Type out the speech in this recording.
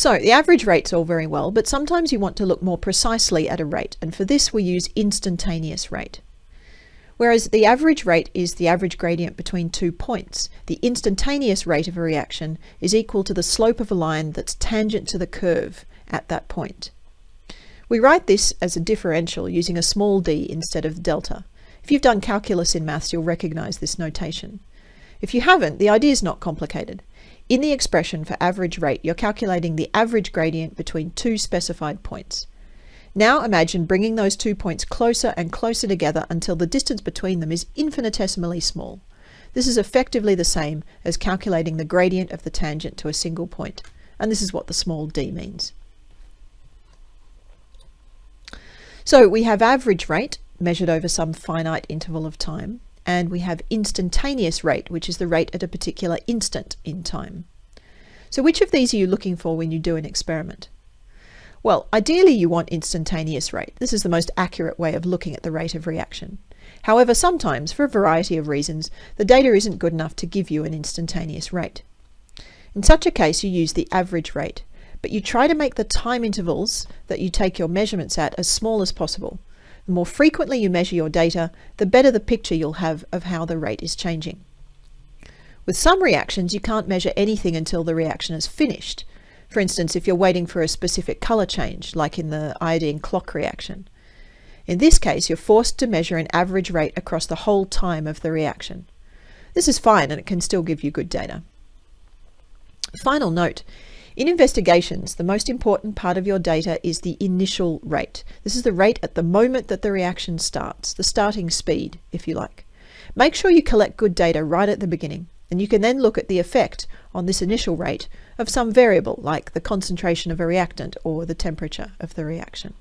So the average rate's all very well, but sometimes you want to look more precisely at a rate, and for this we use instantaneous rate. Whereas the average rate is the average gradient between two points, the instantaneous rate of a reaction is equal to the slope of a line that's tangent to the curve at that point. We write this as a differential using a small d instead of delta. If you've done calculus in maths, you'll recognize this notation. If you haven't, the idea is not complicated. In the expression for average rate, you're calculating the average gradient between two specified points. Now imagine bringing those two points closer and closer together until the distance between them is infinitesimally small. This is effectively the same as calculating the gradient of the tangent to a single point, and this is what the small d means. So we have average rate measured over some finite interval of time, and we have instantaneous rate, which is the rate at a particular instant in time. So which of these are you looking for when you do an experiment? Well, ideally you want instantaneous rate. This is the most accurate way of looking at the rate of reaction. However, sometimes, for a variety of reasons, the data isn't good enough to give you an instantaneous rate. In such a case, you use the average rate, but you try to make the time intervals that you take your measurements at as small as possible. The more frequently you measure your data, the better the picture you'll have of how the rate is changing. With some reactions, you can't measure anything until the reaction is finished. For instance, if you're waiting for a specific color change, like in the iodine clock reaction. In this case, you're forced to measure an average rate across the whole time of the reaction. This is fine and it can still give you good data. Final note, in investigations, the most important part of your data is the initial rate. This is the rate at the moment that the reaction starts, the starting speed, if you like. Make sure you collect good data right at the beginning, and you can then look at the effect on this initial rate of some variable like the concentration of a reactant or the temperature of the reaction.